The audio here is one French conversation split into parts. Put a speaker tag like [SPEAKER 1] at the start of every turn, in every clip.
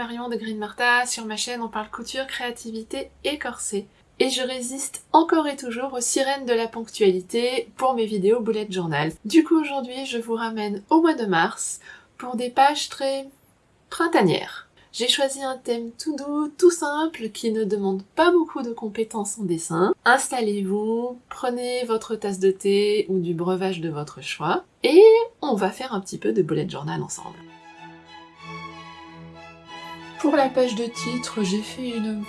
[SPEAKER 1] Marion de Green Martha, sur ma chaîne on parle couture, créativité et corset. Et je résiste encore et toujours aux sirènes de la ponctualité pour mes vidéos bullet journal. Du coup aujourd'hui je vous ramène au mois de mars pour des pages très printanières. J'ai choisi un thème tout doux, tout simple, qui ne demande pas beaucoup de compétences en dessin. Installez-vous, prenez votre tasse de thé ou du breuvage de votre choix, et on va faire un petit peu de bullet journal ensemble. Pour la page de titre, j'ai fait une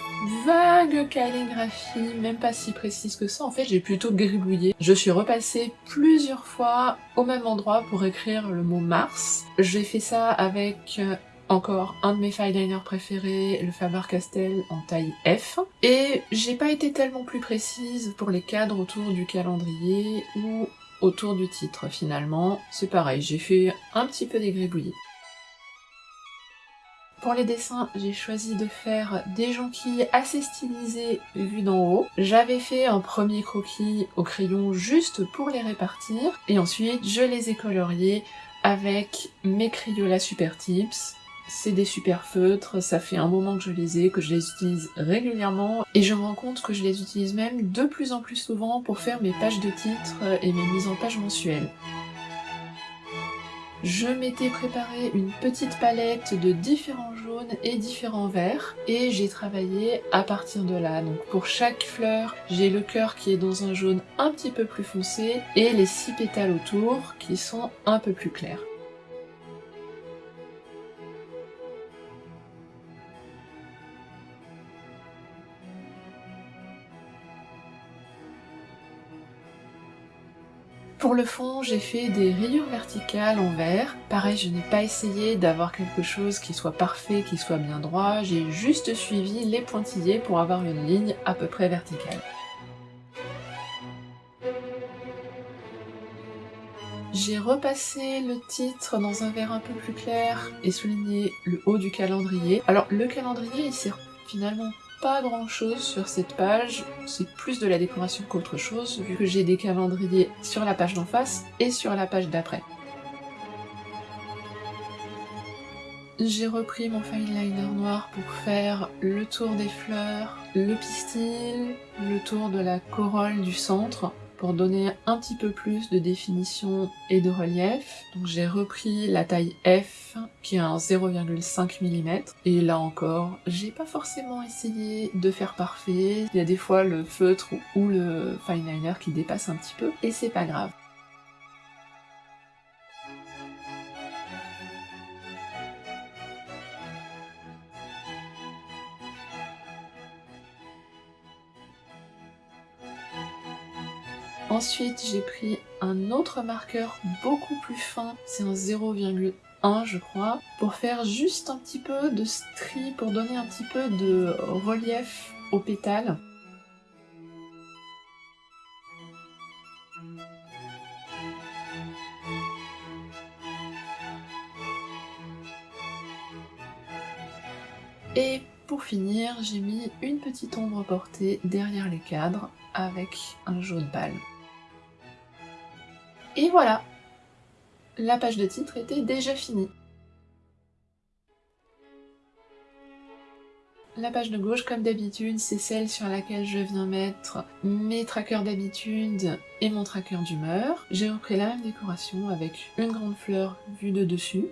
[SPEAKER 1] vague calligraphie, même pas si précise que ça, en fait j'ai plutôt gribouillé. Je suis repassée plusieurs fois au même endroit pour écrire le mot Mars. J'ai fait ça avec euh, encore un de mes fileliners préférés, le Faber-Castell en taille F. Et j'ai pas été tellement plus précise pour les cadres autour du calendrier ou autour du titre finalement. C'est pareil, j'ai fait un petit peu des gribouillis. Pour les dessins, j'ai choisi de faire des jonquilles assez stylisées vues d'en haut. J'avais fait un premier croquis au crayon juste pour les répartir, et ensuite je les ai coloriés avec mes Crayola Super Tips. C'est des super feutres, ça fait un moment que je les ai, que je les utilise régulièrement, et je me rends compte que je les utilise même de plus en plus souvent pour faire mes pages de titres et mes mises en page mensuelles. Je m'étais préparé une petite palette de différents jaunes et différents verts et j'ai travaillé à partir de là. Donc pour chaque fleur, j'ai le cœur qui est dans un jaune un petit peu plus foncé et les six pétales autour qui sont un peu plus clairs. Pour le fond, j'ai fait des rayures verticales en vert. Pareil, je n'ai pas essayé d'avoir quelque chose qui soit parfait, qui soit bien droit. J'ai juste suivi les pointillés pour avoir une ligne à peu près verticale. J'ai repassé le titre dans un vert un peu plus clair et souligné le haut du calendrier. Alors le calendrier il sert finalement pas grand chose sur cette page, c'est plus de la décoration qu'autre chose, vu que j'ai des calendriers sur la page d'en face et sur la page d'après. J'ai repris mon fine liner noir pour faire le tour des fleurs, le pistil, le tour de la corolle du centre, pour donner un petit peu plus de définition et de relief. Donc j'ai repris la taille F qui est un 0,5 mm et là encore j'ai pas forcément essayé de faire parfait. Il y a des fois le feutre ou le fine liner qui dépasse un petit peu et c'est pas grave. Ensuite, j'ai pris un autre marqueur beaucoup plus fin, c'est un 0,1 je crois, pour faire juste un petit peu de stri, pour donner un petit peu de relief aux pétales. Et pour finir, j'ai mis une petite ombre portée derrière les cadres avec un jaune pâle. Et voilà La page de titre était déjà finie. La page de gauche, comme d'habitude, c'est celle sur laquelle je viens mettre mes trackers d'habitude et mon tracker d'humeur. J'ai repris la même décoration avec une grande fleur vue de dessus.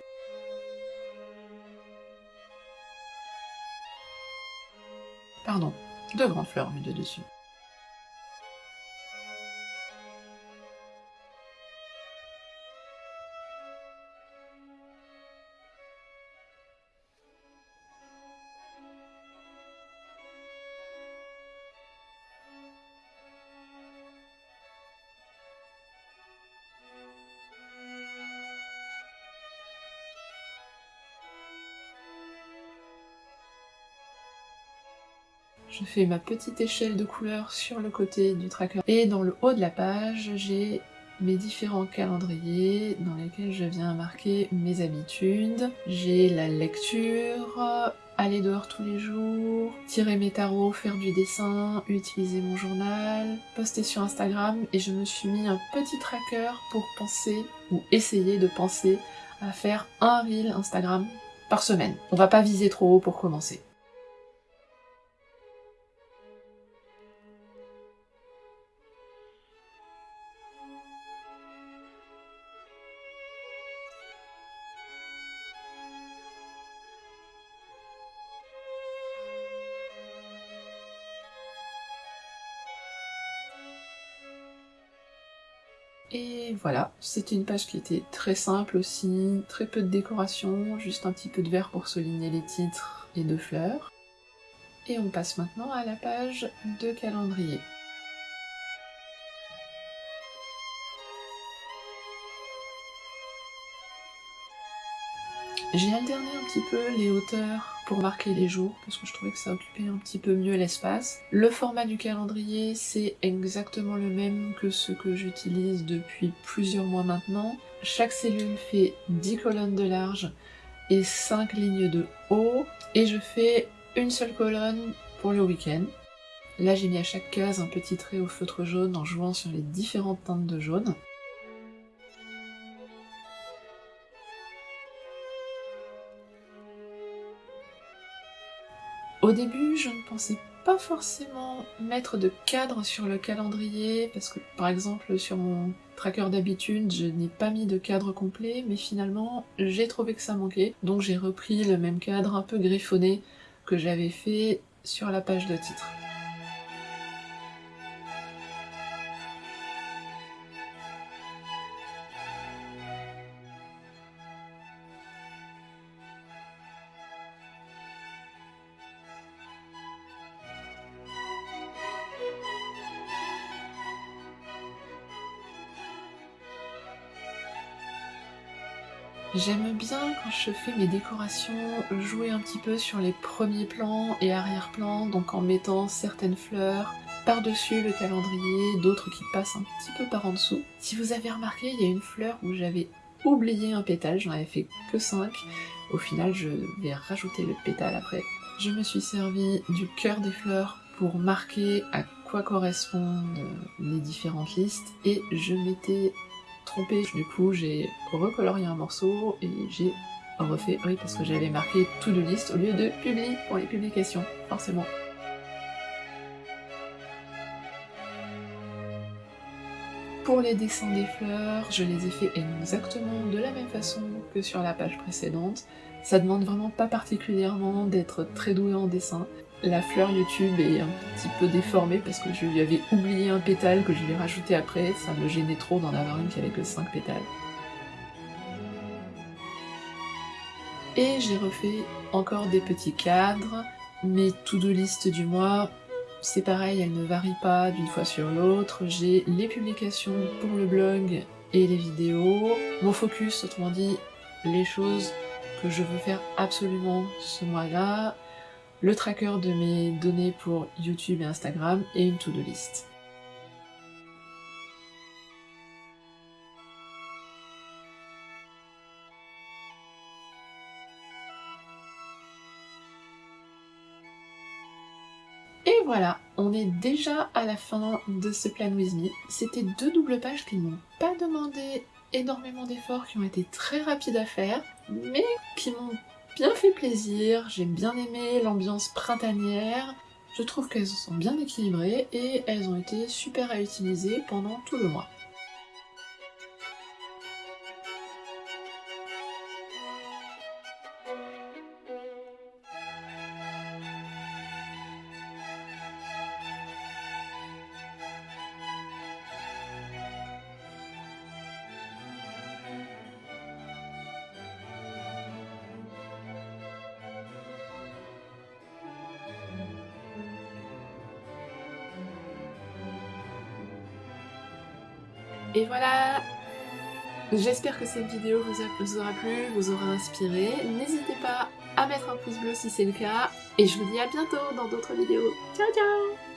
[SPEAKER 1] Pardon, deux grandes fleurs vues de dessus. Je fais ma petite échelle de couleurs sur le côté du tracker. Et dans le haut de la page, j'ai mes différents calendriers dans lesquels je viens marquer mes habitudes. J'ai la lecture, aller dehors tous les jours, tirer mes tarots, faire du dessin, utiliser mon journal, poster sur Instagram et je me suis mis un petit tracker pour penser ou essayer de penser à faire un reel Instagram par semaine. On va pas viser trop haut pour commencer. Et voilà, c'était une page qui était très simple aussi, très peu de décoration, juste un petit peu de vert pour souligner les titres et de fleurs. Et on passe maintenant à la page de calendrier. J'ai alterné un petit peu les hauteurs pour marquer les jours, parce que je trouvais que ça occupait un petit peu mieux l'espace. Le format du calendrier, c'est exactement le même que ce que j'utilise depuis plusieurs mois maintenant. Chaque cellule fait 10 colonnes de large et 5 lignes de haut, et je fais une seule colonne pour le week-end. Là j'ai mis à chaque case un petit trait au feutre jaune en jouant sur les différentes teintes de jaune. Au début, je ne pensais pas forcément mettre de cadre sur le calendrier, parce que par exemple sur mon tracker d'habitude, je n'ai pas mis de cadre complet, mais finalement j'ai trouvé que ça manquait, donc j'ai repris le même cadre un peu griffonné que j'avais fait sur la page de titre. J'aime bien quand je fais mes décorations jouer un petit peu sur les premiers plans et arrière-plans, donc en mettant certaines fleurs par-dessus le calendrier, d'autres qui passent un petit peu par en dessous. Si vous avez remarqué, il y a une fleur où j'avais oublié un pétale, j'en avais fait que 5. Au final, je vais rajouter le pétale après. Je me suis servi du cœur des fleurs pour marquer à quoi correspondent les différentes listes et je m'étais Du coup, j'ai recolorié un morceau et j'ai refait, oui, parce que j'avais marqué tout de liste au lieu de publie pour les publications, forcément. Pour les dessins des fleurs, je les ai fait exactement de la même façon que sur la page précédente. Ça demande vraiment pas particulièrement d'être très doué en dessin. La fleur YouTube est un petit peu déformée parce que je lui avais oublié un pétale que je lui ai rajouté après, ça me gênait trop d'en avoir une qui avait que 5 pétales. Et j'ai refait encore des petits cadres, mes to-do list du mois, c'est pareil, elles ne varient pas d'une fois sur l'autre, j'ai les publications pour le blog et les vidéos, mon focus, autrement dit, les choses que je veux faire absolument ce mois-là, le tracker de mes données pour YouTube et Instagram et une to-do list. Et voilà, on est déjà à la fin de ce plan with me. C'était deux doubles pages qui n'ont pas demandé énormément d'efforts, qui ont été très rapides à faire, mais qui m'ont fait plaisir, j'ai bien aimé l'ambiance printanière, je trouve qu'elles sont bien équilibrées et elles ont été super à utiliser pendant tout le mois. Et voilà J'espère que cette vidéo vous, aura plu, vous aura inspiré. N'hésitez pas à mettre un pouce bleu si c'est le cas. Et je vous dis à bientôt dans d'autres vidéos. Ciao ciao